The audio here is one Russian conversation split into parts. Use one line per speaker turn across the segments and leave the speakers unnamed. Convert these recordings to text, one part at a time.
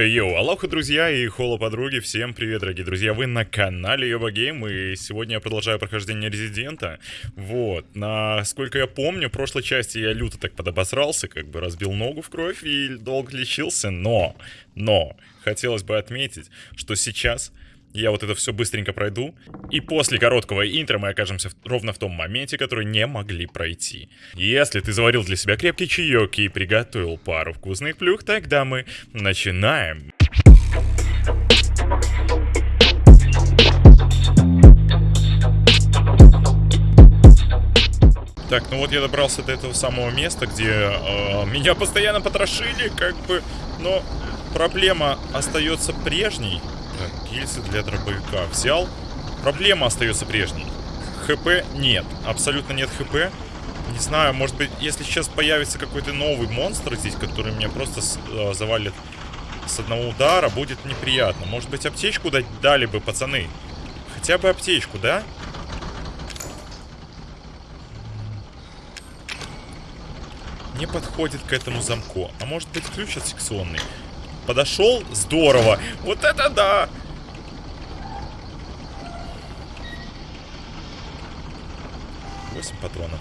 Йоу, алоха, друзья и холо подруги, всем привет, дорогие друзья, вы на канале Йоба Гейм, и сегодня я продолжаю прохождение Резидента, вот, насколько я помню, в прошлой части я люто так подобосрался, как бы разбил ногу в кровь и долго лечился, но, но, хотелось бы отметить, что сейчас я вот это все быстренько пройду. И после короткого интро мы окажемся в, ровно в том моменте, который не могли пройти. Если ты заварил для себя крепкий чаек и приготовил пару вкусных плюх, тогда мы начинаем. Так, ну вот я добрался до этого самого места, где э, меня постоянно потрошили, как бы, но проблема остается прежней. Так, гильзы для дробовика взял. Проблема остается прежней. ХП нет. Абсолютно нет ХП. Не знаю, может быть, если сейчас появится какой-то новый монстр здесь, который меня просто э, завалит с одного удара, будет неприятно. Может быть, аптечку дать дали бы, пацаны. Хотя бы аптечку, да? Не подходит к этому замку. А может быть, ключ от секционный? Подошел? Здорово. Вот это да! Восемь патронов.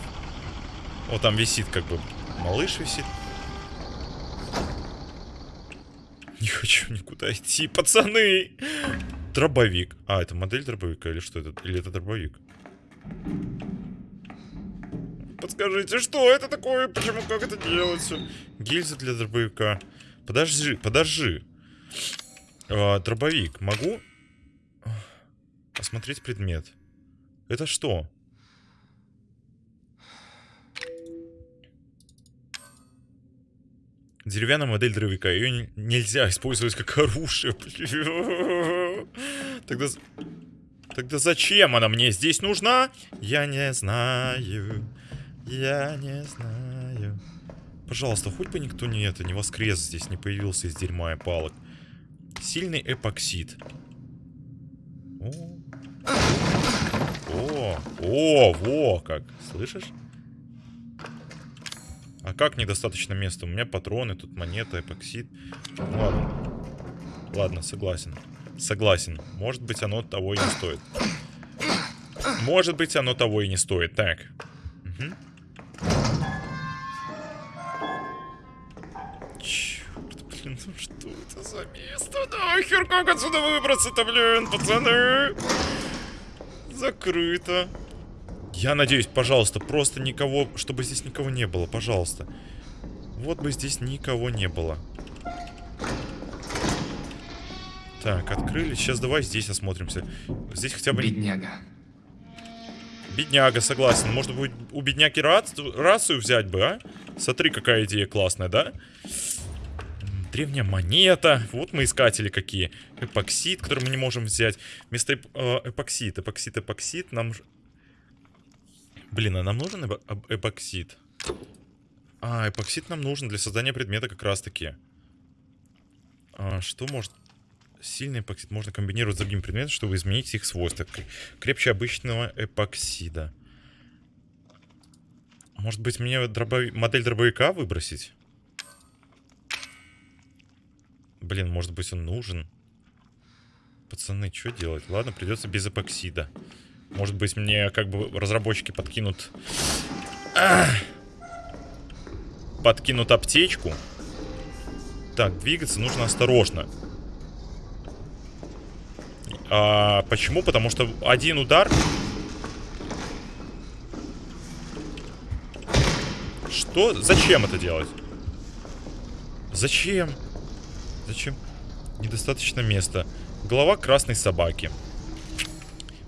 Вот там висит как бы малыш висит. Не хочу никуда идти, пацаны! Дробовик. А, это модель дробовика или что это? Или это дробовик? Подскажите, что это такое? Почему, как это делается? Гильза для дробовика. Подожди, подожди. А, дробовик. Могу осмотреть предмет? Это что? Деревянная модель дробовика. Ее нельзя использовать как оружие. Тогда... Тогда зачем она мне здесь нужна? Я не знаю. Я не знаю. Пожалуйста, хоть бы никто не это, не воскрес здесь, не появился из дерьма и палок. Сильный эпоксид. О, о, о, во, как. Слышишь? А как недостаточно места? У меня патроны, тут монета, эпоксид. Ладно. Ладно, согласен. Согласен. Может быть, оно того и не стоит. Может быть, оно того и не стоит. Так. Угу. Что это за место? Нахер, как отсюда выбраться-то, блин, пацаны? Закрыто. Я надеюсь, пожалуйста, просто никого, чтобы здесь никого не было, пожалуйста. Вот бы здесь никого не было. Так, открыли. Сейчас давай здесь осмотримся. Здесь хотя бы...
Бедняга.
Бедняга, согласен. Можно будет у бедняги рацию взять бы, а? Смотри, какая идея классная, да? Древняя монета. Вот мы искатели какие. Эпоксид, который мы не можем взять. Вместо эп э, эпоксид, эпоксид, эпоксид нам... Блин, а нам нужен эп эпоксид? А, эпоксид нам нужен для создания предмета как раз-таки. А, что может... Сильный эпоксид можно комбинировать с другими предметами, чтобы изменить их свойства. Крепче обычного эпоксида. Может быть, мне дробови... модель дробовика выбросить? Блин, может быть он нужен. Пацаны, что делать? Ладно, придется без эпоксида. Может быть мне как бы разработчики подкинут... Ах! Подкинут аптечку. Так, двигаться нужно осторожно. А, почему? Потому что один удар... Что? Зачем это делать? Зачем? Зачем? Недостаточно места. Голова красной собаки.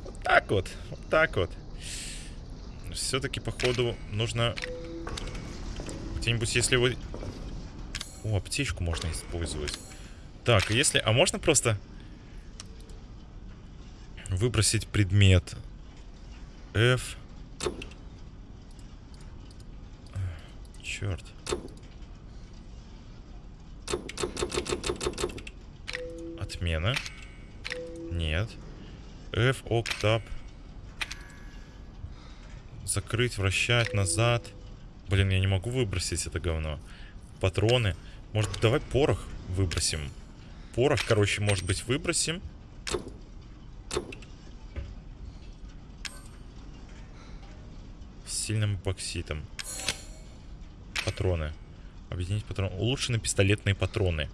Вот так вот. Вот так вот. Все-таки, походу, нужно... Где-нибудь, если вы... О, аптечку можно использовать. Так, если... А можно просто... Выбросить предмет. F. Черт. Отмена. Нет. F, октап. Закрыть, вращать, назад. Блин, я не могу выбросить это говно. Патроны. Может, давай порох выбросим. Порох, короче, может быть, выбросим. С сильным эпокситом. Патроны. Объединить патроны. Улучшены пистолетные патроны.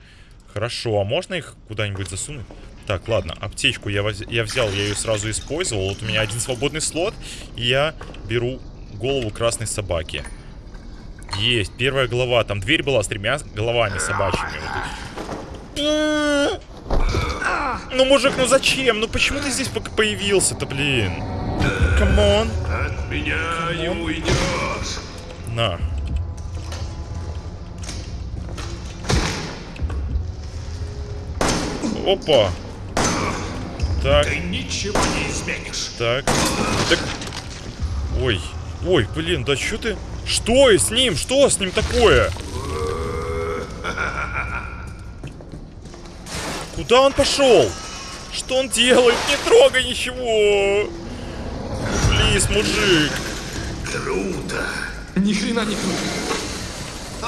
Хорошо, а можно их куда-нибудь засунуть? Так, ладно, аптечку я, воз... я взял, я ее сразу использовал. Вот у меня один свободный слот, и я беру голову красной собаки. Есть, первая голова. Там дверь была с тремя головами собачьими. Ну, мужик, ну зачем? Ну почему ты здесь пока появился-то, блин? Come on.
От меня не уйдешь.
На. Опа. Так,
Ты ничего не изменишь.
так. Так. Ой. Ой, блин, да что ты? Что с ним? Что с ним такое? Куда он пошел? Что он делает? Не трогай ничего! Плиз, мужик!
Круто.
Ни хрена не круто.
А.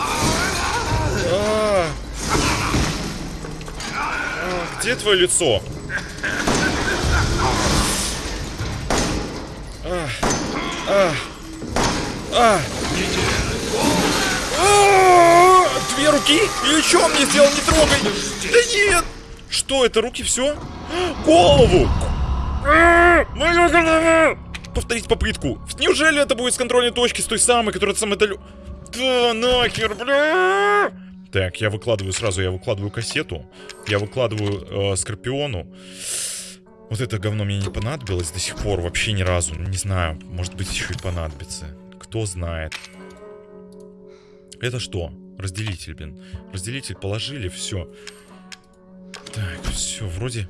А, Где твое лицо? Две руки? Или что мне сделал? Не трогай! Да нет! Что, это руки все? Голову! Повторить попытку. Неужели это будет с контрольной точки, с той самой, которая далё... Да нахер, бля! Так, я выкладываю сразу, я выкладываю кассету. Я выкладываю э, Скорпиону. Вот это говно мне не понадобилось до сих пор вообще ни разу. Не знаю, может быть еще и понадобится. Кто знает. Это что? Разделитель, блин. Разделитель положили, все. Так, все, вроде...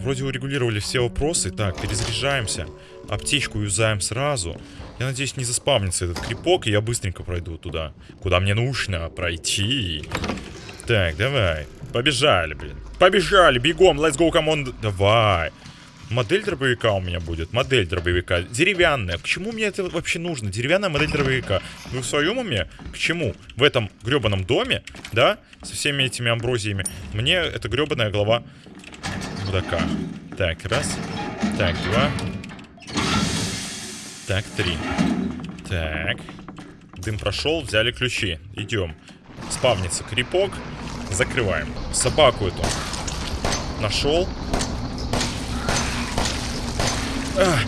Вроде урегулировали все вопросы. Так, перезаряжаемся. Аптечку юзаем сразу. Я надеюсь, не заспавнится этот крипок, и я быстренько пройду туда, куда мне нужно пройти. Так, давай. Побежали, блин. Побежали, бегом, let's go, on. Давай. Модель дробовика у меня будет. Модель дробовика. Деревянная. К чему мне это вообще нужно? Деревянная модель дробовика. Вы в своем уме? К чему? В этом гребаном доме, да? Со всеми этими амброзиями. Мне эта гребаная голова мудака. Так, раз. Так, два. Так, три. Так. Дым прошел, взяли ключи. Идем. Спавнится крипок. Закрываем. Собаку эту. Нашел. А,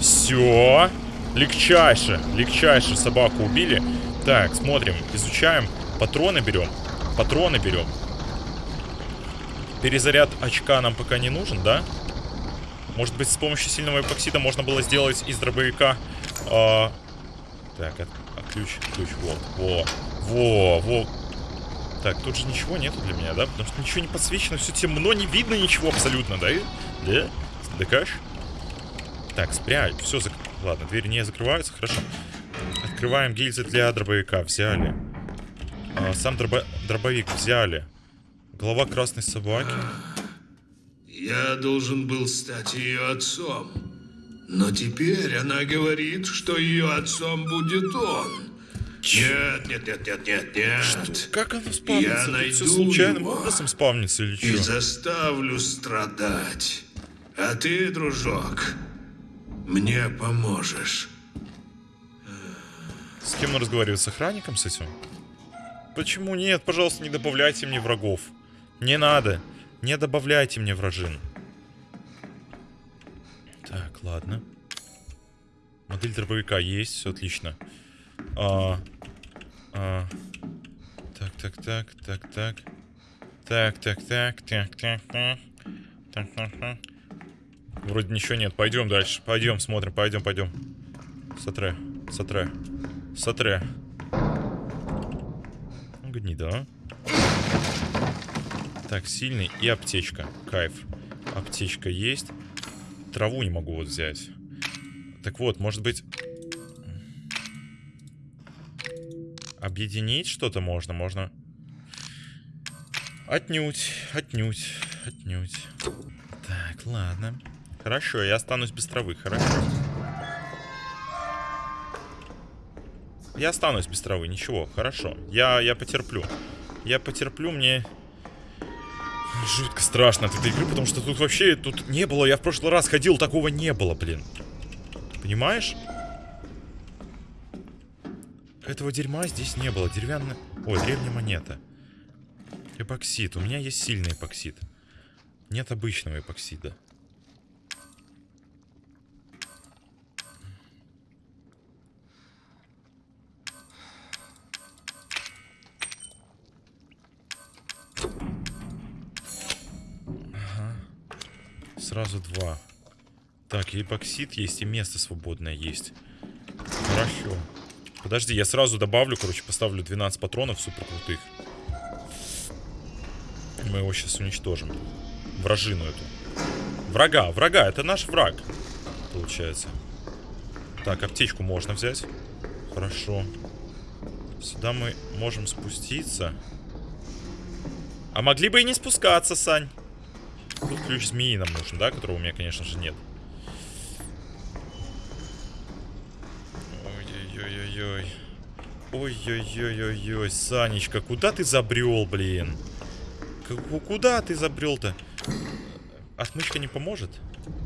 все. Легчайше. Легчайше собаку убили. Так, смотрим, изучаем. Патроны берем. Патроны берем. Перезаряд очка нам пока не нужен, да? Может быть, с помощью сильного эпоксида можно было сделать из дробовика... а, Так, от- а ключ, ключ, вот, во, во, во. Так, тут же ничего нету для меня, да? Потому что ничего не подсвечено, все темно, не видно ничего абсолютно, да? Да? Докаж? Так, спрячь, все, зак... ладно, двери не закрываются, хорошо. Открываем гильзы для дробовика, взяли. А, сам дробо- дробовик взяли. Голова красной собаки.
Я должен был стать ее отцом. Но теперь она говорит, что ее отцом будет он. Нет, нет, нет, нет, нет, нет.
Как оно спавнится?
Я
Тут
найду
все случайным
его.
образом спавнится или
И
что?
заставлю страдать. А ты, дружок, мне поможешь.
С кем он разговаривает? С охранником с этим? Почему нет? Пожалуйста, не добавляйте мне врагов. Не надо. Не добавляйте мне вражин. Так, ладно. Модель дробовика есть, все отлично. А, а, так, так, так, так, так. Так, так, так, так, так, так. Так, так, так. Вроде ничего нет. Пойдем дальше. Пойдем, смотрим, пойдем, пойдем. Сотре, сотре, сотре. Ну, Гнида. Так, сильный и аптечка. Кайф. Аптечка есть. Траву не могу вот взять. Так вот, может быть... Объединить что-то можно? Можно... Отнюдь, отнюдь, отнюдь. Так, ладно. Хорошо, я останусь без травы, хорошо. Я останусь без травы, ничего, хорошо. Я, я потерплю. Я потерплю, мне... Жутко страшно от этой игры, потому что тут вообще тут не было. Я в прошлый раз ходил, такого не было, блин. Понимаешь? Этого дерьма здесь не было. Деревянная... Ой, древняя монета. Эпоксид. У меня есть сильный эпоксид. Нет обычного эпоксида. Сразу два. Так, и эпоксид есть, и место свободное есть. Хорошо. Подожди, я сразу добавлю, короче, поставлю 12 патронов супер крутых. Мы его сейчас уничтожим. Вражину эту. Врага, врага, это наш враг. Получается. Так, аптечку можно взять. Хорошо. Сюда мы можем спуститься. А могли бы и не спускаться, Сань. Ключ змеи нам нужен, да? Которого у меня, конечно же, нет. Ой-ой-ой-ой-ой. Ой-ой-ой-ой-ой. Санечка, куда ты забрел, блин? К- Куда ты забрел-то? Отмычка не поможет?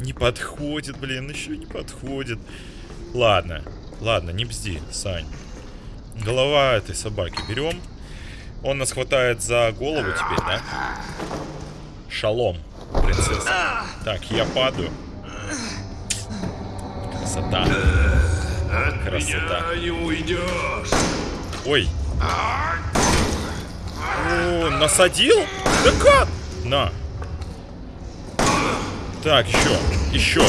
Не подходит, блин, еще не подходит. Ладно, ладно, не бзди, Сань. Голова этой собаки берем. Он нас хватает за голову теперь, да? Шалом, принцесса. Так, я падаю. Красота.
От
Красота.
не уйдешь.
Ой. О, насадил? Да как? На. Так, еще. Еще.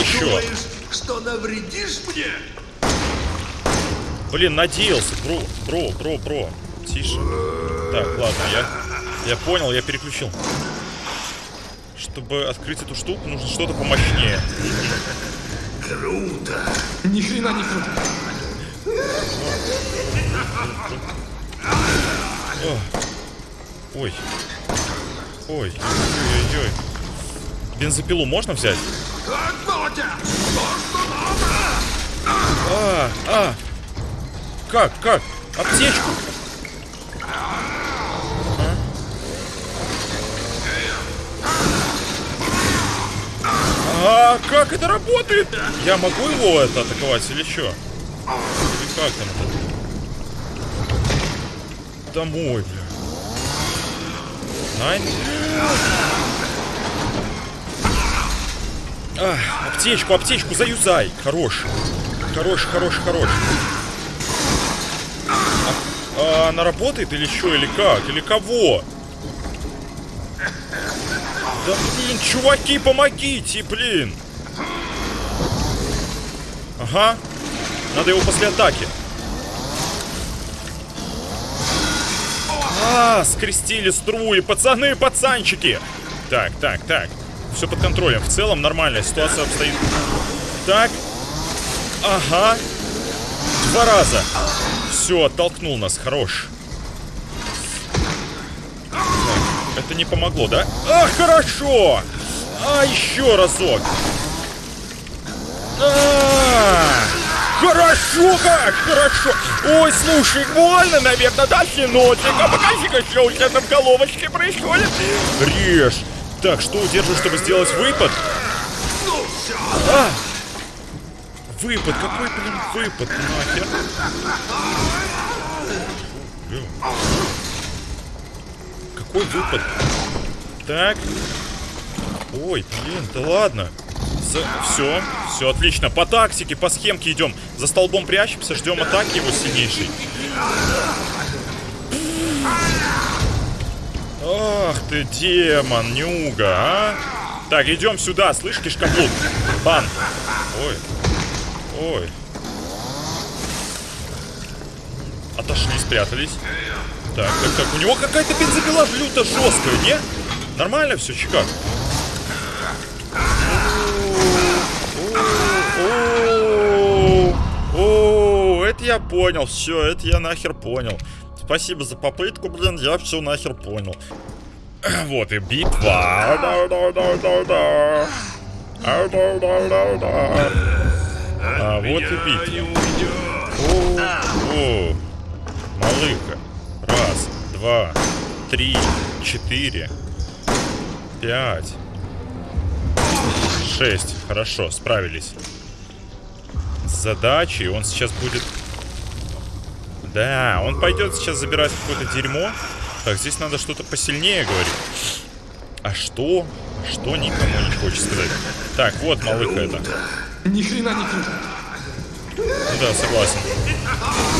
Еще.
Думаешь, что навредишь мне?
Блин, надеялся. Бро, бро, бро, бро. Тише. Так, ладно, я... Я понял, я переключил. Чтобы открыть эту штуку, нужно что-то помощнее.
Круто.
Ни хрена не круто.
Ой. Ой. Ой-ой-ой. Бензопилу можно взять? А, а. Как, как? Аптечку. А как это работает? Я могу его это атаковать или что? Или как там это? Домой, бля. Найн? Аптечку, аптечку заюзай. Хорош. Хорош, хорош, хорош. А, а она работает или что, или как? Или кого? Да блин, чуваки, помогите, блин. Ага. Надо его после атаки. А, скрестили струи, пацаны, пацанчики. Так, так, так. Все под контролем. В целом нормальная ситуация обстоит. Так. Ага. Два раза. Все, оттолкнул нас. Хорош. Так, это не помогло, да? А, хорошо! А, еще разок. А, Хорошо, как хорошо. Ой, слушай, больно, наверное, да, сыночек? А покажи-ка, что у тебя там в головочке происходит. Режь. Так, что удерживаю, чтобы сделать выпад? А! Выпад, какой, блин, выпад, нахер? Какой выпад? Так. Ой, блин, да ладно. Все, все отлично. По тактике, по схемке идем. За столбом прячемся, ждем атаки его сильнейшей. Ах ты, демон, нюга, а? Так, идем сюда, слышь, кишкоблуд. Бан. Ой. Ой. Отошли, спрятались. Так, так, так. У него какая-то бензопила люто жесткая, не? Нормально все, чекак? О, это я понял, все, это я нахер понял. Спасибо за попытку, блин, я все нахер понял. Вот и битва. А вот и битва. О, о, малыха. Раз, два, три, четыре. Пять. Шесть. Хорошо, справились. С задачей он сейчас будет... Да, он пойдет сейчас забирать какое-то дерьмо. Так, здесь надо что-то посильнее говорить. А что? Что никому не хочет сказать. Так, вот малыха это.
Ни хрена не круто.
Да, согласен.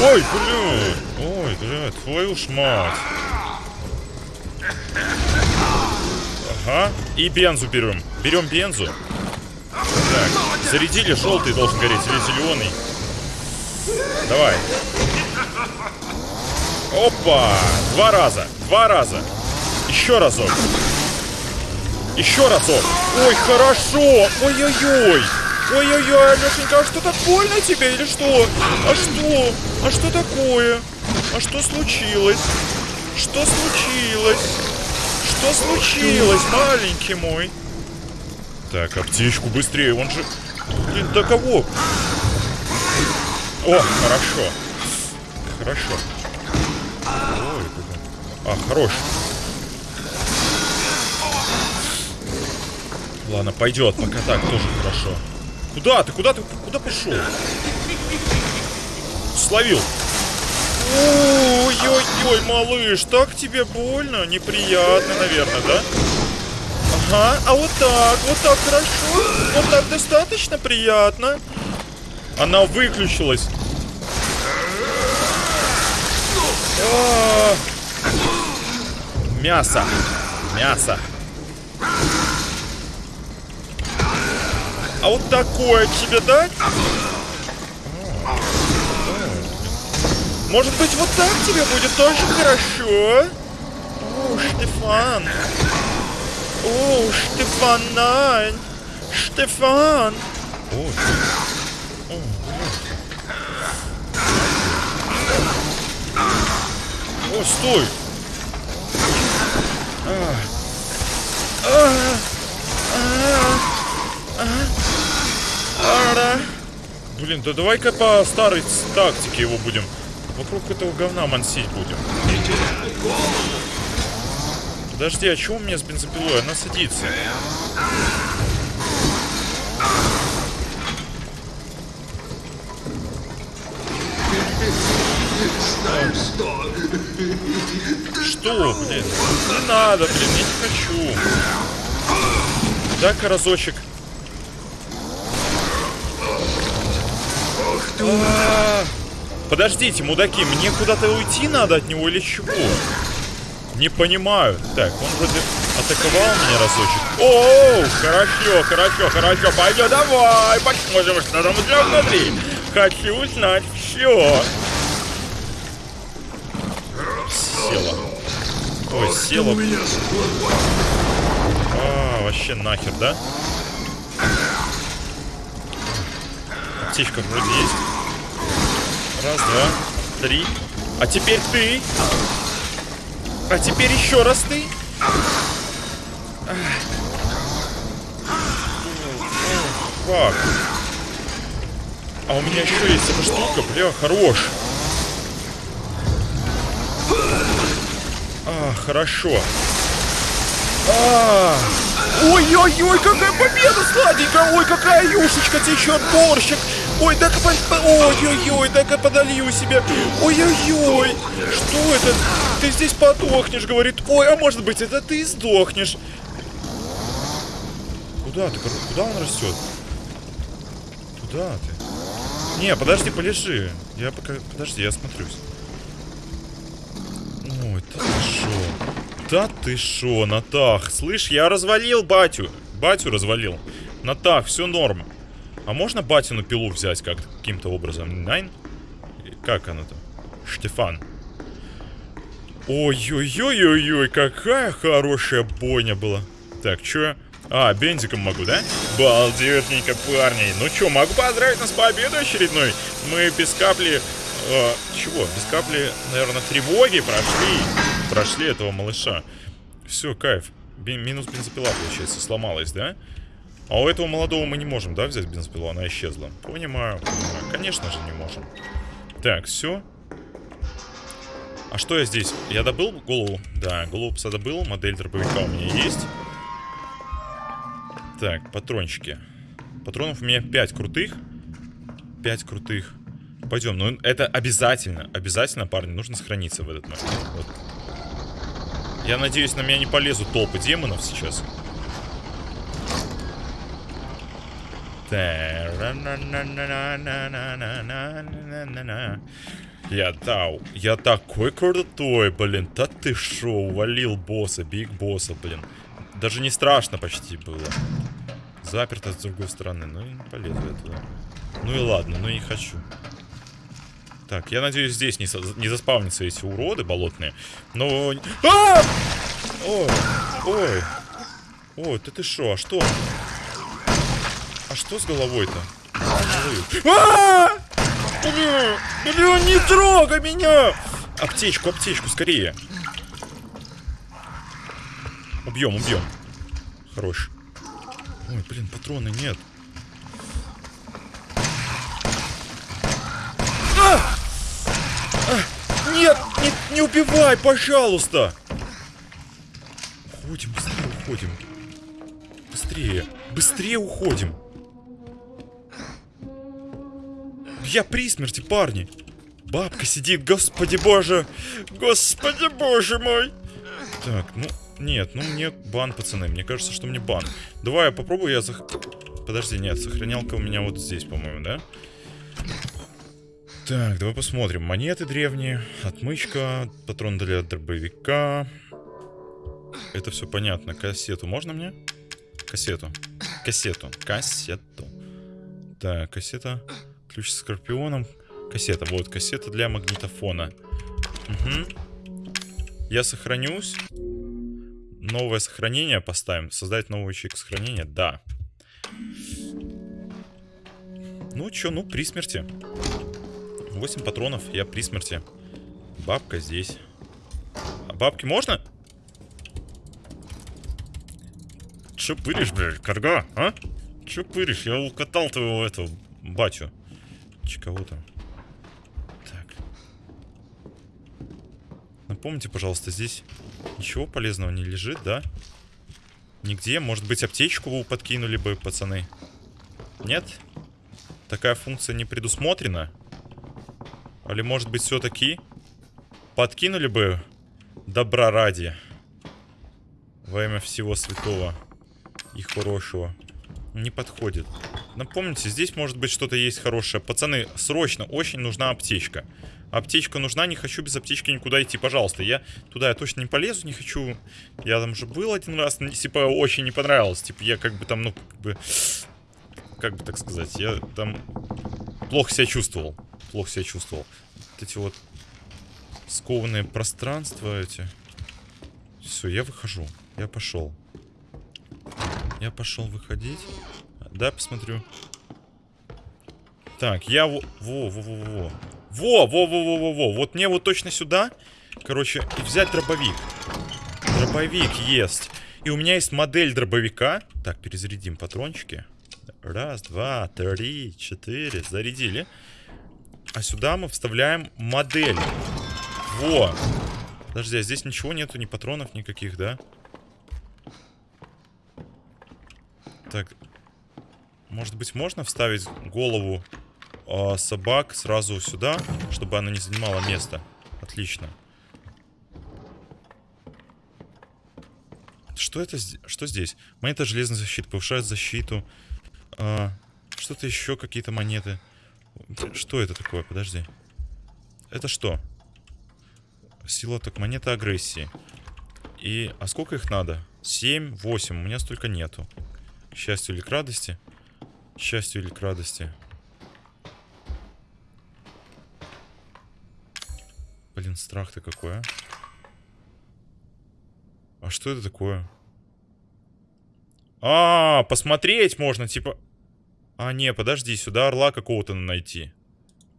Ой, блядь. Ой, блядь, твою ж мать. Ага. И бензу берем. Берем бензу. Так, зарядили, желтый должен гореть или зеленый. Давай. Опа! Два раза. Два раза. Еще разок. Еще разок. Ой, хорошо. Ой-ой-ой. Ой-ой-ой, Алешенька, а что так больно тебе или что? А что? А что такое? А что случилось? Что случилось? Что случилось, маленький мой? Так, аптечку быстрее, он же... Блин, до кого? О, хорошо. Хорошо. Ой. А, хорош. Ладно, пойдет, пока так тоже хорошо. Куда ты? Куда ты? Куда пошел? Словил. Ой-ой-ой, малыш, так тебе больно? Неприятно, наверное, да? Ага, а вот так, вот так хорошо. Вот так достаточно приятно. Она выключилась. А. Мясо. Мясо. А вот такое тебе дать? Может быть, вот так тебе будет тоже хорошо? О, Штефан. О, Штефан, nein. Штефан. О, О, стой. А. А. А. Блин, да давай-ка по старой тактике его будем. Вокруг этого говна мансить будем. Подожди, а чего у меня с бензопилой? Она садится. Что, блин? Не надо, блин, я не хочу. Дай-ка разочек. Подождите, мудаки, мне куда-то уйти надо от него или чего? Не понимаю. Так, он вроде атаковал меня разочек. О, хорошо, хорошо, хорошо. Пойдем, давай, посмотрим, что там у внутри. Хочу узнать все. Села. Ой, села. А, вообще нахер, да? Аптечка вроде есть. Раз, два, три. А теперь ты. А теперь еще раз ты. Фак. А у меня еще есть эта штука, бля, хорош. А, хорошо. А, Ой-ой-ой, какая победа сладенькая! Ой, какая юшечка течет, борщик! Ой, дай-ка Ой-ой-ой, дай-ка подолью себе! Ой-ой-ой! Что это? Ты здесь подохнешь, говорит. Ой, а может быть, это ты сдохнешь. Куда ты? Куда он растет? Куда ты? Не, подожди, полежи. Я пока... Подожди, я смотрюсь. Ой, ты шо? Да ты шо, Натах? Слышь, я развалил батю. Батю развалил. Натах, все норм. А можно батину пилу взять как каким-то образом? Найн? Как она там? Штефан. Ой-ой-ой-ой-ой, какая хорошая бойня была. Так, чё? А, бензиком могу, да? Балдетненько, парни. Ну чё, могу поздравить нас с победой очередной. Мы без капли... Э, чего? Без капли, наверное, тревоги прошли прошли этого малыша. Все, кайф. Минус бензопила, получается, сломалась, да? А у этого молодого мы не можем, да, взять бензопилу? Она исчезла. Понимаю, понимаю. Конечно же не можем. Так, все. А что я здесь? Я добыл голову? Да, голову пса добыл. Модель дробовика у меня есть. Так, патрончики. Патронов у меня 5 крутых. 5 крутых. Пойдем, ну это обязательно, обязательно, парни, нужно сохраниться в этот момент. Вот. Я надеюсь, на меня не полезут толпы демонов сейчас. Я тау. Я такой крутой, блин. Да ты шо, увалил босса, биг босса, блин. Даже не страшно почти было. Заперто с другой стороны. Ну и полезу я туда. Ну и ладно, ну и не хочу. Так, я надеюсь, здесь не, не заспавнятся эти уроды болотные. Но... А! Ой, ой. Ой, ты ты шо, а что? А что с головой-то? А! Бля, бля, не трогай меня! Аптечку, аптечку, скорее. Убьем, убьем. Хорош. Ой, блин, патроны нет. А! А! Нет, не, не убивай, пожалуйста! Уходим, быстрее уходим. Быстрее, быстрее уходим. Я при смерти, парни. Бабка сидит, господи боже. Господи боже мой. Так, ну, нет, ну мне бан, пацаны. Мне кажется, что мне бан. Давай я попробую, я зах... Подожди, нет, сохранялка у меня вот здесь, по-моему, да? Так, давай посмотрим. Монеты древние, отмычка, патрон для дробовика. Это все понятно. Кассету можно мне? Кассету. Кассету. Кассету. Так, кассета. Ключ с скорпионом. Кассета. Вот, кассета для магнитофона. Угу. Я сохранюсь. Новое сохранение поставим. Создать новый ячейку сохранения? Да. Ну чё, ну при смерти. 8 патронов, я при смерти. Бабка здесь. А бабки можно? Чё пыришь, блядь, карга, а? Чё пыришь? Я укатал твоего этого батю. Че кого там? Так. Напомните, пожалуйста, здесь ничего полезного не лежит, да? Нигде. Может быть, аптечку подкинули бы, пацаны? Нет? Такая функция не предусмотрена? Или, может быть, все-таки подкинули бы добра ради? Во имя всего святого и хорошего. Не подходит. Напомните, здесь может быть что-то есть хорошее. Пацаны, срочно, очень нужна аптечка. Аптечка нужна, не хочу без аптечки никуда идти, пожалуйста. Я туда я точно не полезу, не хочу. Я там же был один раз, типа, очень не понравилось. Типа, я как бы там, ну, как бы... Как бы так сказать, я там плохо себя чувствовал. Плохо себя чувствовал. Вот эти вот скованные пространства эти. Все, я выхожу. Я пошел. Я пошел выходить. Да, посмотрю. Так, я во... Во-во-во-во. Во-во-во-во-во-во. Вот мне вот точно сюда, короче, и взять дробовик. Дробовик есть. И у меня есть модель дробовика. Так, перезарядим патрончики. Раз, два, три, четыре. Зарядили. А сюда мы вставляем модель. Во. Подожди, а здесь ничего нету, ни патронов никаких, да? Так, может быть, можно вставить голову э, собак сразу сюда, чтобы она не занимала место? Отлично. Что это? Что здесь? Монета железной защиты. Повышает защиту. А, Что-то еще, какие-то монеты. Что это такое? Подожди. Это что? Сила так монета агрессии. И... А сколько их надо? 7, 8. У меня столько нету. К счастью или к радости счастью или к радости. Блин, страх-то какой, а? А что это такое? А, посмотреть можно, типа... А, не, подожди, сюда орла какого-то найти.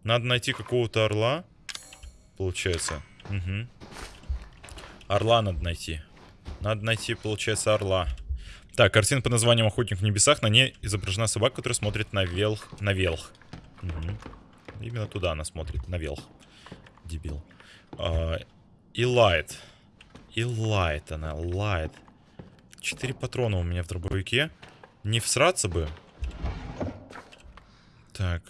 Надо найти какого-то орла. Получается. Угу. Орла надо найти. Надо найти, получается, орла. Так, картина под названием «Охотник в небесах». На ней изображена собака, которая смотрит на велх. На велх. Угу. Именно туда она смотрит, на велх. Дебил. А, и лайт. И лайт она, лайт. Четыре патрона у меня в дробовике. Не всраться бы. Так.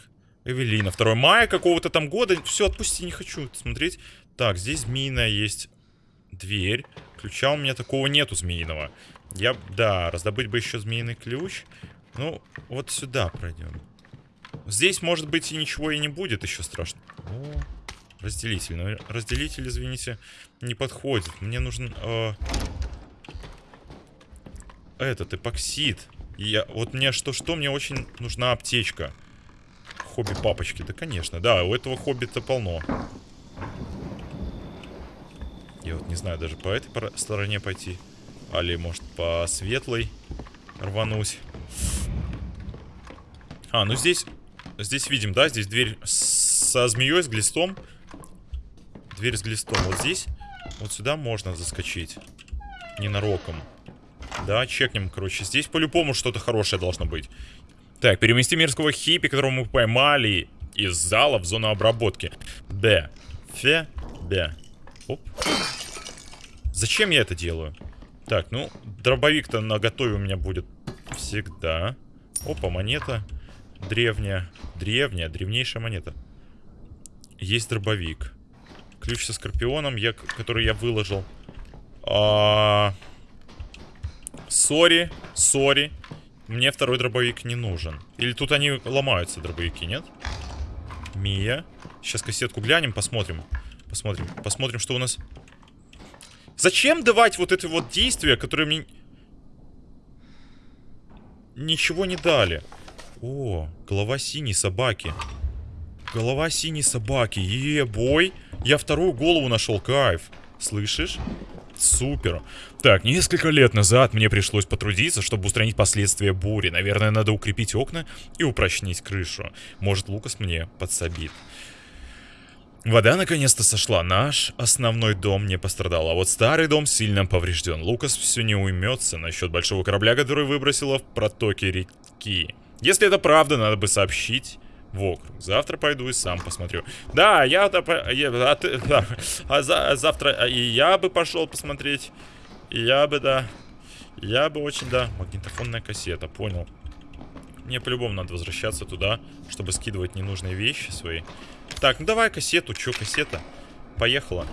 Эвелина. 2 мая какого-то там года. Все, отпусти, не хочу смотреть. Так, здесь змеиная есть дверь. Ключа у меня такого нету змеиного. Я, да, раздобыть бы еще змеиный ключ. Ну, вот сюда пройдем. Здесь, может быть, и ничего и не будет еще страшно. О, разделитель. Но разделитель, извините, не подходит. Мне нужен... Э, этот, эпоксид. Я, вот мне что-что, мне очень нужна аптечка. Хобби папочки, да, конечно. Да, у этого хобби-то полно. Я вот не знаю, даже по этой стороне пойти. Али, может, по светлой рвануть. А, ну здесь... Здесь видим, да? Здесь дверь со змеей, с глистом. Дверь с глистом. Вот здесь, вот сюда можно заскочить. Ненароком. Да, чекнем, короче. Здесь по-любому что-то хорошее должно быть. Так, перемести мирского хиппи, которого мы поймали из зала в зону обработки. Б. Фе. Б. Оп. Зачем я это делаю? Так, ну, дробовик-то на готове у меня будет всегда. Опа, монета. Древняя. Древняя, древнейшая монета. Есть дробовик. Ключ со скорпионом, я, который я выложил. А... Сори, сори. Мне второй дробовик не нужен. Или тут они ломаются, дробовики, нет? Мия. Сейчас кассетку глянем, посмотрим. Посмотрим, посмотрим, что у нас... Зачем давать вот это вот действия, которые мне... Ничего не дали. О, голова синей собаки. Голова синей собаки. Е-бой. Я вторую голову нашел, кайф. Слышишь? Супер. Так, несколько лет назад мне пришлось потрудиться, чтобы устранить последствия бури. Наверное, надо укрепить окна и упрочнить крышу. Может, Лукас мне подсобит. Вода наконец-то сошла. Наш основной дом не пострадал, а вот старый дом сильно поврежден. Лукас все не уймется насчет большого корабля, который выбросило в протоке реки. Если это правда, надо бы сообщить в округ. Завтра пойду и сам посмотрю. Да, я-то... Я, а, ты, а, за, а завтра а, и я бы пошел посмотреть. И я бы, да... Я бы очень, да... Магнитофонная кассета, понял. Мне по-любому надо возвращаться туда, чтобы скидывать ненужные вещи свои. Так, ну давай кассету. Чё, кассета? Поехала.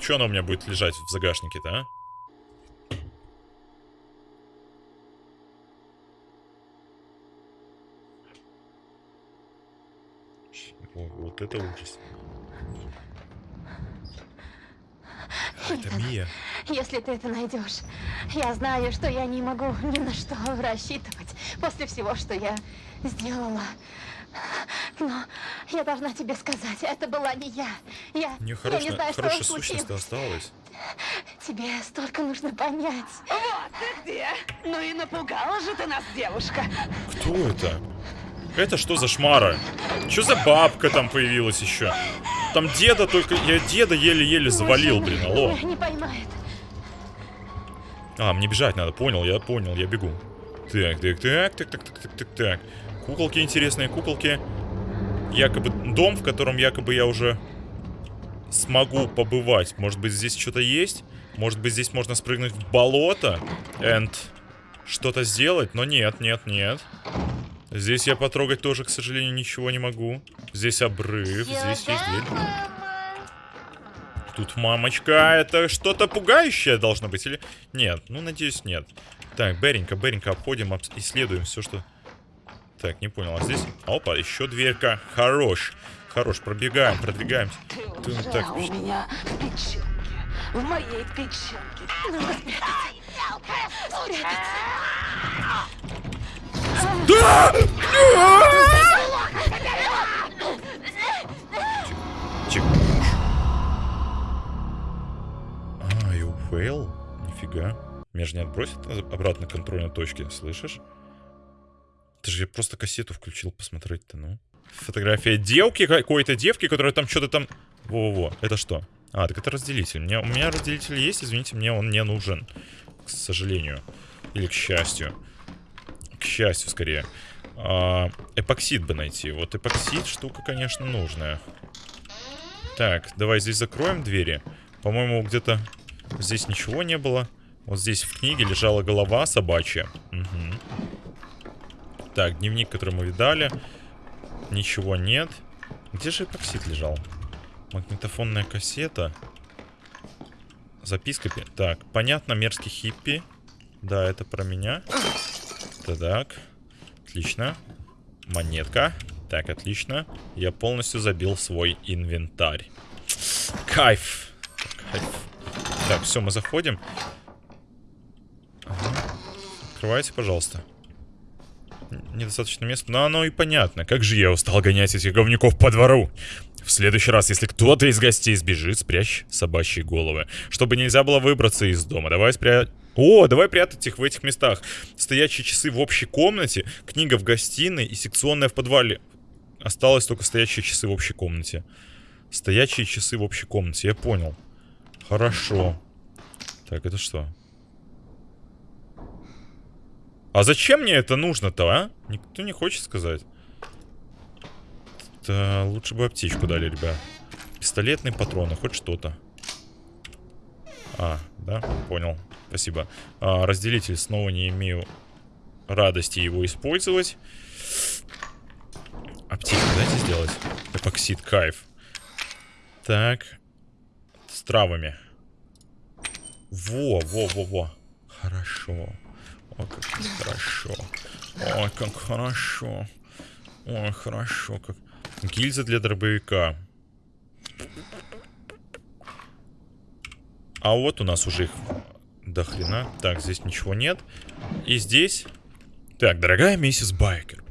Чё она у меня будет лежать в загашнике-то, а? О, вот это ужас. Это Мия.
Если ты это найдешь, я знаю, что я не могу ни на что рассчитывать после всего, что я сделала. Но я должна тебе сказать, это была не я. Я,
не, хорош,
я не знаю,
хорошая
что
сущность осталась.
Тебе столько нужно понять.
Вот ты где! Ну и напугала же ты нас, девушка.
Кто это? Это что за шмара? Что за бабка там появилась еще? Там деда только... Я деда еле-еле завалил, блин, алло.
Не поймает.
А, мне бежать надо, понял, я понял, я бегу. Так, так, так, так, так, так, так, так, так. Куколки интересные, куколки. Якобы дом, в котором якобы я уже смогу побывать. Может быть, здесь что-то есть? Может быть, здесь можно спрыгнуть в болото? And что-то сделать? Но нет, нет, нет. Здесь я потрогать тоже, к сожалению, ничего не могу. Здесь обрыв, здесь есть дверь. Тут мамочка, это что-то пугающее должно быть или... Нет, ну, надеюсь, нет. Так, Беренька, Беренька, обходим, об... исследуем все, что... Так, не понял, а здесь... Опа, еще дверька. Хорош. Хорош, пробегаем, продвигаемся.
Ты уже так... у меня в печенке. В моей печенке.
Нужно спрятаться. Спрятаться.
Да! Тихо. А, и fail? Нифига. Меня же не отбросит обратно к контрольной точке, слышишь? Ты же я просто кассету включил посмотреть-то, ну. Фотография девки, какой-то девки, которая там что-то там... Во-во-во, это что? А, так это разделитель. Мне, у меня разделитель есть, извините, мне он не нужен. К сожалению. Или к счастью. К счастью, скорее. А, эпоксид бы найти. Вот эпоксид штука, конечно, нужная. Так, давай здесь закроем двери. По-моему, где-то здесь ничего не было. Вот здесь в книге лежала голова собачья. Угу. Так, дневник, который мы видали. Ничего нет. Где же эпоксид лежал? Магнитофонная кассета. Записка. пи- Так, понятно, мерзкий хиппи. Да, это про меня. Так, отлично. Монетка. Так, отлично. Я полностью забил свой инвентарь. Кайф. Кайф. Так, все, мы заходим. Ага. Открывайте, пожалуйста. Недостаточно места. Но оно и понятно. Как же я устал гонять этих говнюков по двору. В следующий раз, если кто-то из гостей сбежит, спрячь собачьи головы. Чтобы нельзя было выбраться из дома. Давай спря... О, давай прятать их в этих местах. Стоячие часы в общей комнате, книга в гостиной и секционная в подвале. Осталось только стоячие часы в общей комнате. Стоячие часы в общей комнате, я понял. Хорошо. Так, это что? А зачем мне это нужно-то, а? Никто не хочет сказать. Да, лучше бы аптечку дали, ребят. Пистолетные патроны, хоть что-то. А, да, понял. Спасибо. А, разделитель снова не имею радости его использовать. Аптеку дайте сделать. Эпоксид, кайф. Так. С травами. Во, во, во, во. Хорошо. О, как хорошо. Ой, как хорошо. Ой, хорошо. Как... Гильза для дробовика. А вот у нас уже их до хрена. Так, здесь ничего нет. И здесь... Так, дорогая миссис Байкер,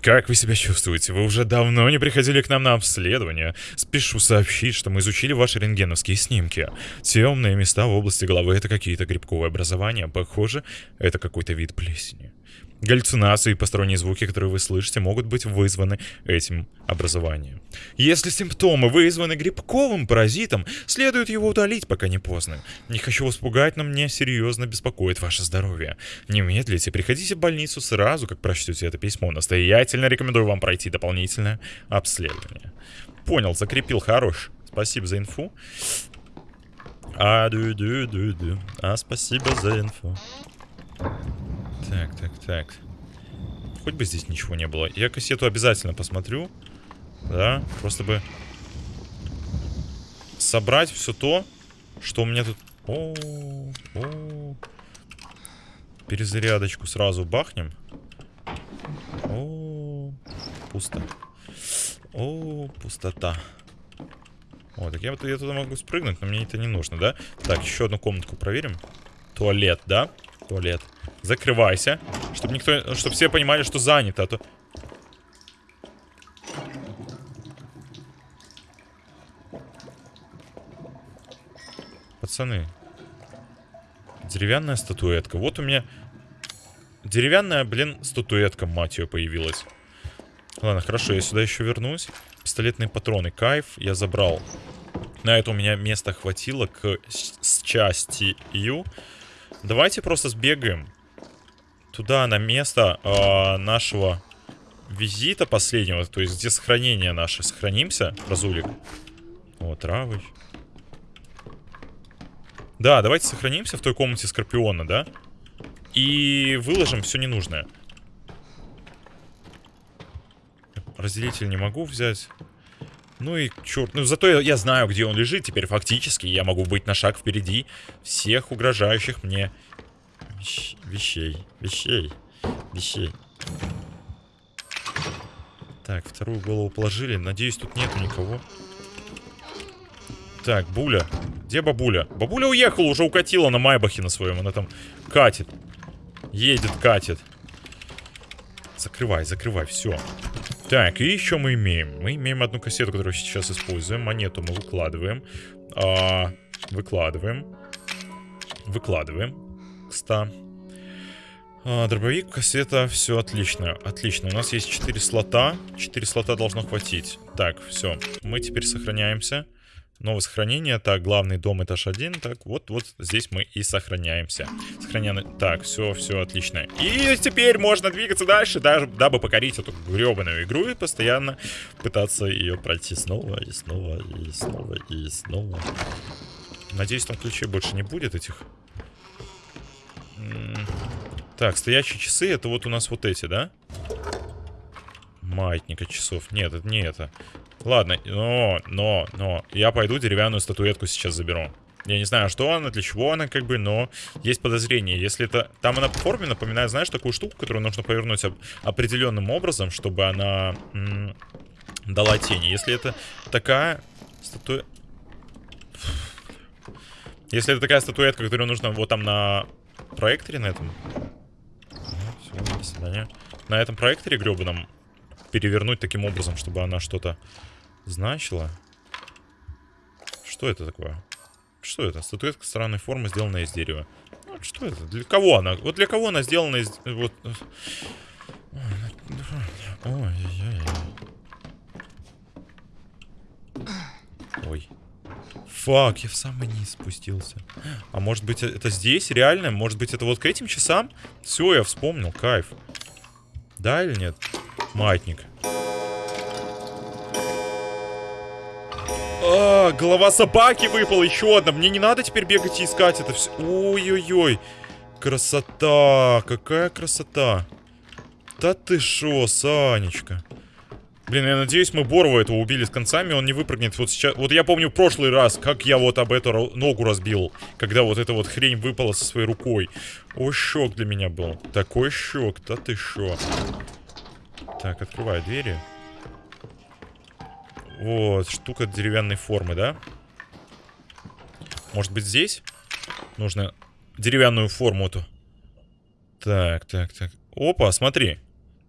как вы себя чувствуете? Вы уже давно не приходили к нам на обследование. Спешу сообщить, что мы изучили ваши рентгеновские снимки. Темные места в области головы — это какие-то грибковые образования. Похоже, это какой-то вид плесени. Галлюцинации и посторонние звуки, которые вы слышите, могут быть вызваны этим образованием. Если симптомы вызваны грибковым паразитом, следует его удалить, пока не поздно. Не хочу вас пугать, но мне серьезно беспокоит ваше здоровье. Не медлите, приходите в больницу сразу, как прочтете это письмо. Настоятельно рекомендую вам пройти дополнительное обследование. Понял, закрепил, хорош. Спасибо за инфу. А, ду ду ду ду А, спасибо за инфу. Так, так, так. Хоть бы здесь ничего не было. Я кассету обязательно посмотрю. Да, просто бы собрать все то, что у меня тут... О, о. Перезарядочку сразу бахнем. О, пусто. О, пустота. О, так я, я туда могу спрыгнуть, но мне это не нужно, да? Так, еще одну комнатку проверим. Туалет, да? Туалет. Закрывайся, чтобы никто, чтобы все понимали, что занято, а то... Пацаны. Деревянная статуэтка. Вот у меня деревянная, блин, статуэтка, мать ее, появилась. Ладно, хорошо, я сюда еще вернусь. Пистолетные патроны, кайф, я забрал. На это у меня места хватило к с частью. Давайте просто сбегаем туда, на место а, нашего визита последнего. То есть, где сохранение наше. Сохранимся, разулик. О, травы. Да, давайте сохранимся в той комнате Скорпиона, да? И выложим все ненужное. Разделитель не могу взять. Ну и черт, ну зато я, я знаю, где он лежит теперь фактически. Я могу быть на шаг впереди всех угрожающих мне вещ- вещей, вещей, вещей. Так, вторую голову положили. Надеюсь, тут нету никого. Так, Буля. Где бабуля? Бабуля уехала, уже укатила на Майбахе на своем. Она там катит. Едет, катит. Закрывай, закрывай, все. Так, и еще мы имеем. Мы имеем одну кассету, которую сейчас используем. Монету мы выкладываем. А, выкладываем. Выкладываем. К 100. А, дробовик, кассета, все отлично. Отлично. У нас есть 4 слота. 4 слота должно хватить. Так, все. Мы теперь сохраняемся. Новое сохранение. Так, главный дом, этаж 1. Так, вот, вот здесь мы и сохраняемся. Сохраняем. Так, все, все отлично. И теперь можно двигаться дальше, даже, дабы покорить эту гребаную игру и постоянно пытаться ее пройти снова и снова и снова и снова. Надеюсь, там ключей больше не будет этих. Так, стоящие часы, это вот у нас вот эти, да? Маятника часов. Нет, это не это. Ладно, но, но, но. Я пойду деревянную статуэтку сейчас заберу. Я не знаю, что она, для чего она, как бы, но есть подозрение. Если это... Там она по форме напоминает, знаешь, такую штуку, которую нужно повернуть об... определенным образом, чтобы она дала тени. Если это такая статуя... Если это такая статуэтка, которую нужно вот там на проекторе на этом... Все, до свидания. На этом проекторе гребаном перевернуть таким образом, чтобы она что-то значила. Что это такое? Что это? Статуэтка странной формы, сделанная из дерева. Ну, что это? Для кого она? Вот для кого она сделана из... Вот... Ой-ой-ой. Ой. Фак, я в самый низ спустился. А может быть это здесь реально? Может быть это вот к этим часам? Все, я вспомнил, кайф. Да или нет? Маятник. А, голова собаки выпала еще одна. Мне не надо теперь бегать и искать это все. Ой-ой-ой. Красота. Какая красота. Да ты шо, Санечка. Блин, я надеюсь, мы Борова этого убили с концами, он не выпрыгнет. Вот сейчас, вот я помню прошлый раз, как я вот об эту ногу разбил, когда вот эта вот хрень выпала со своей рукой. О, шок для меня был. Такой шок, да ты шо. Так, открываю двери. Вот, штука деревянной формы, да? Может быть здесь? Нужно деревянную форму эту. Так, так, так. Опа, смотри.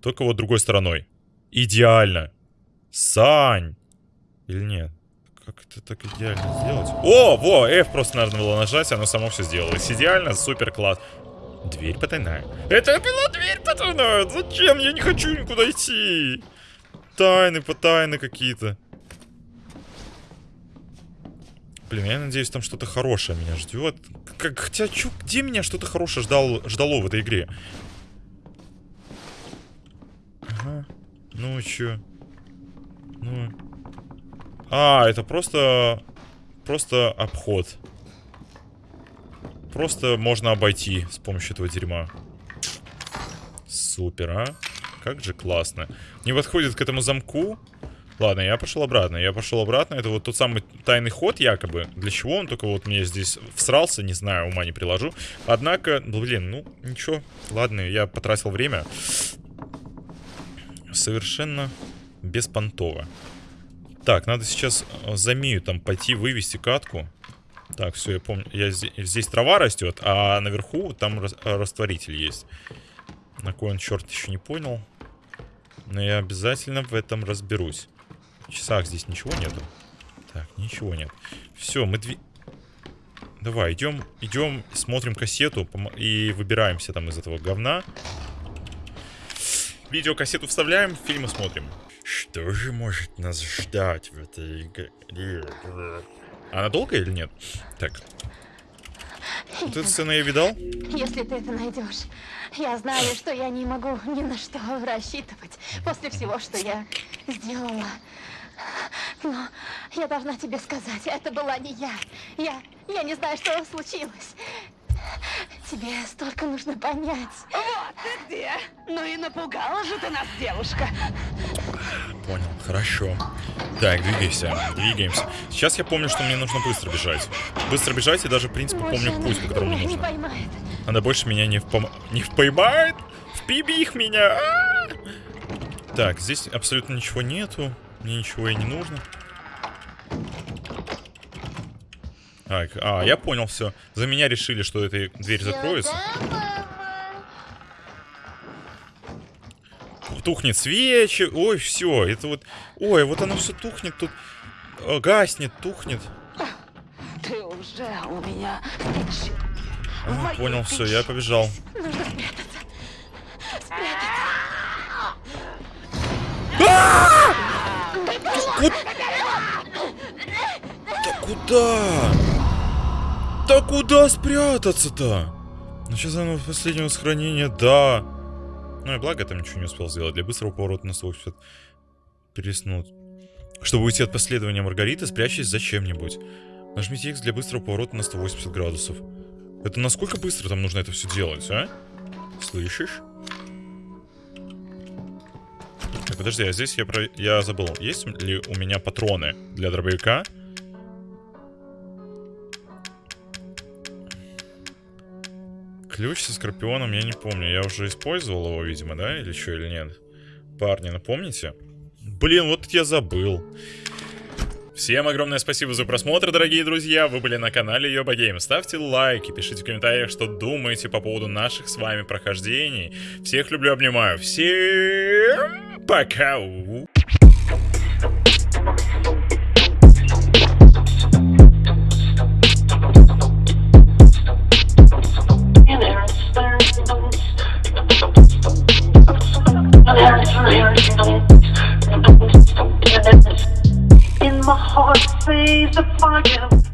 Только вот другой стороной. Идеально. Сань. Или нет? Как это так идеально сделать? О, во, F просто надо было нажать, оно само все сделалось. Идеально, супер класс. Дверь потайная. Это была дверь потайная. Зачем? Я не хочу никуда идти. Тайны, потайны какие-то. Блин, я надеюсь, там что-то хорошее меня ждет. Как, хотя, чё, где меня что-то хорошее ждал, ждало в этой игре? Ага. Ну, чё? Ну... А, это просто... Просто обход. Просто можно обойти с помощью этого дерьма. Супер, а? Как же классно. Не подходит к этому замку. Ладно, я пошел обратно. Я пошел обратно. Это вот тот самый тайный ход, якобы. Для чего он только вот мне здесь всрался, не знаю, ума не приложу. Однако, блин, ну, ничего. Ладно, я потратил время. Совершенно беспонтово. Так, надо сейчас э, за Мию там пойти вывести катку. Так, все, я помню. Я здесь, трава растет, а наверху там растворитель есть. На кой он черт еще не понял. Но я обязательно в этом разберусь. В часах здесь ничего нету. Так, ничего нет. Все, мы дви... Давай, идем, идем, смотрим кассету и выбираемся там из этого говна. Видеокассету вставляем, фильмы смотрим. Что же может нас ждать в этой игре? Она долгая или нет? Так. Вот эту сцену я видал?
Если ты это найдешь, я знаю, что я не могу ни на что рассчитывать после всего, что я сделала. Но я должна тебе сказать, это была не я. Я, я не знаю, что случилось. Тебе столько нужно понять.
Вот ты где. Ну и напугала же ты нас, девушка.
Понял, хорошо. Так, двигайся, двигаемся. Сейчас я помню, что мне нужно быстро бежать. Быстро бежать и даже, в принципе, помню путь, по которому
меня
нужно.
поймает.
Она больше меня не, впом... не поймает? Впибих меня! А -а -а! Так, здесь абсолютно ничего нету. Мне ничего и не нужно. Так, а, я понял все. За меня решили, что эта дверь закроется. Тухнет свечи. Ой, все. Это вот... Ой, вот оно все тухнет тут. э, Гаснет, тухнет.
Ты уже у меня
А, понял, все, я побежал.
Нужно спрятаться. Спрятаться.
Да куда? Да куда спрятаться-то? Ну сейчас оно в последнего сохранения, да. Ну и благо там ничего не успел сделать. Для быстрого поворота на 180 переснуть. Чтобы уйти от последования Маргариты, спрячьтесь за чем-нибудь. Нажмите X для быстрого поворота на 180 градусов. Это насколько быстро там нужно это все делать, а? Слышишь? Так, подожди, а здесь я, про... я забыл, есть ли у меня патроны для дробовика? Ключ со скорпионом я не помню. Я уже использовал его, видимо, да? Или что, или нет? Парни, напомните? Блин, вот я забыл. Всем огромное спасибо за просмотр, дорогие друзья. Вы были на канале Йоба Гейм. Ставьте лайки, пишите в комментариях, что думаете по поводу наших с вами прохождений. Всех люблю, обнимаю. Всем пока! In my heart, says the fire.